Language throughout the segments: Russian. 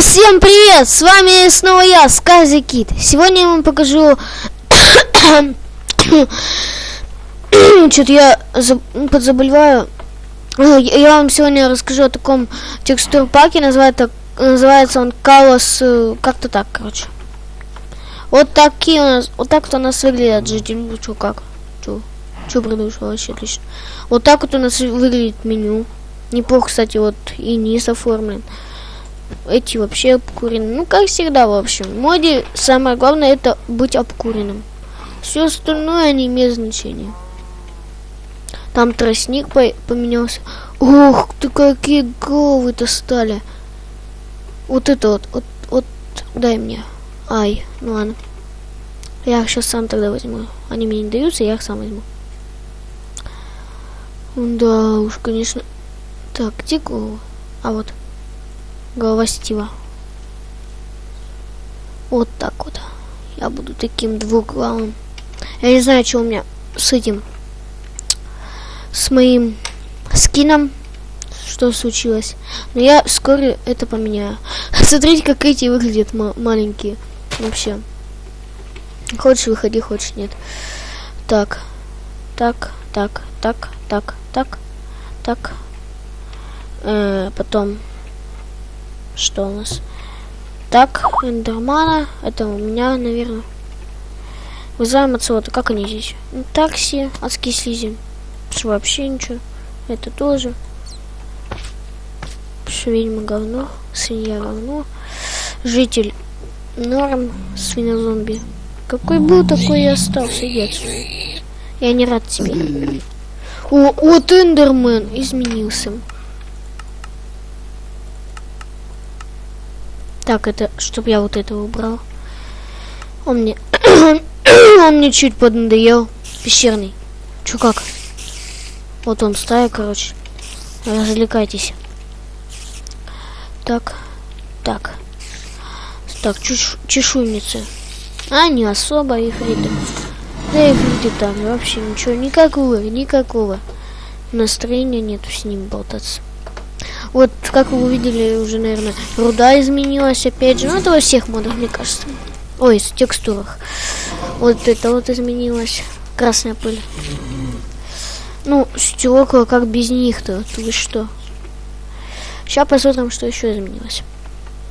всем привет! С вами снова я, Скази Кит. Сегодня я вам покажу... Что-то я подзаболеваю. Я вам сегодня расскажу о таком текстур паке. Называется, называется он Калос... Э, как-то так, короче. Вот такие у нас... Вот так вот у нас выглядит житель. Ну, что, как? Что продолжил? Вообще отлично. Вот так вот у нас выглядит меню. Неплохо, кстати, вот и низ оформлен эти вообще обкурены. Ну, как всегда, в общем. В моде самое главное это быть обкуренным. Все остальное не имеет значения. Там тростник по поменялся. Ох, ты какие головы-то стали. Вот это вот, вот, вот, дай мне. Ай, ну ладно. Я их сейчас сам тогда возьму. Они мне не даются, я их сам возьму. Да уж, конечно. Так, где голову? А вот голова Стива. Вот так вот. Я буду таким двуглавым. Я не знаю, что у меня с этим, с моим скином, что случилось. Но я скоро это поменяю. Смотрите, как эти выглядят маленькие. Вообще. Хочешь выходи, хочешь нет. Так. Так, так, так, так, так, так. Э, потом что у нас? Так, эндермана. Это у меня, наверное. Вызываем отсюда. Как они здесь? Такси, адский слизень. Что вообще ничего. Это тоже. Ведьма говно. Свинья говно. Житель норм. Свинозомби. Какой был, такой и остался. Иди Я не рад тебе. О, вот Эндермен изменился. Так, это, чтобы я вот это убрал. Он мне... он мне чуть поднадоел. Пещерный. Чё как? Вот он стая, короче. Развлекайтесь. Так. Так. Так, чеш чешуйницы. А, не особо, ифриты. Да ифриты там вообще ничего, никакого, никакого настроения нету с ним болтаться. Вот, как вы увидели, уже, наверное, руда изменилась опять же. Ну, это во всех модах, мне кажется. Ой, в текстурах. Вот это вот изменилось. Красная пыль. Ну, стекла, как без них-то? Вы что? Сейчас посмотрим, что еще изменилось.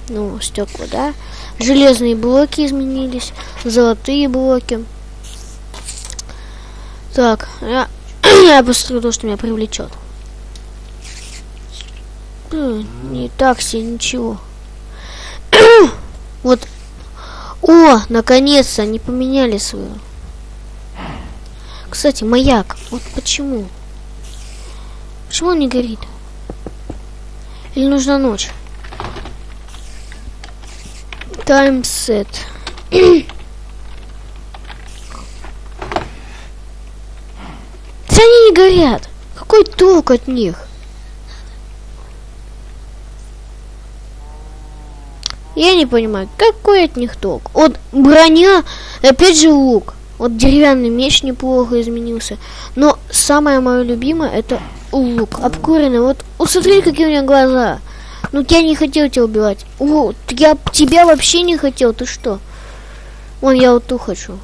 Ну, стекла, да? Железные блоки изменились. Золотые блоки. Так, я, я посмотрю то, что меня привлечет не такси, ничего. вот. О, наконец-то они поменяли свою. Кстати, маяк. Вот почему? Почему он не горит? Или нужна ночь? Таймсет. они не горят. Какой толк от них? Я не понимаю, какой от них толк? Вот броня, опять же лук. Вот деревянный меч неплохо изменился. Но самое мое любимое это лук. Обкуренный. Вот, вот смотри, какие у меня глаза. Ну, я не хотел тебя убивать. О, я тебя вообще не хотел. Ты что? Вон, я вот ту хочу.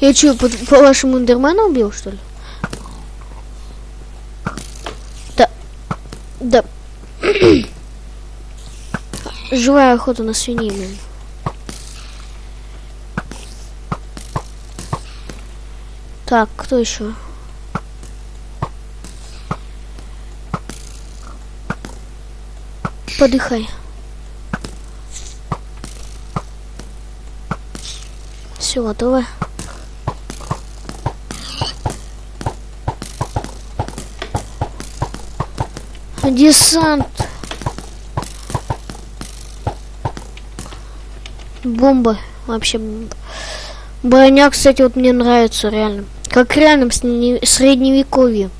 Я что, по, по вашему Эндермена убил, что ли? Да. Да. Живая охота на свиней. Так, кто еще? Подыхай. Все готово. Десант. Бомба. Вообще бомба. Броня, кстати, вот мне нравится реально. Как реально в средневековье.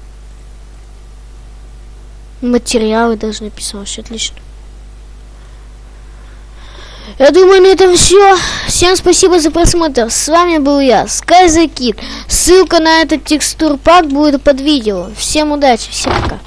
Материалы даже написал, все отлично. Я думаю, на этом все. Всем спасибо за просмотр. С вами был я, SkyZKid. Ссылка на этот текстур пак будет под видео. Всем удачи, всем пока.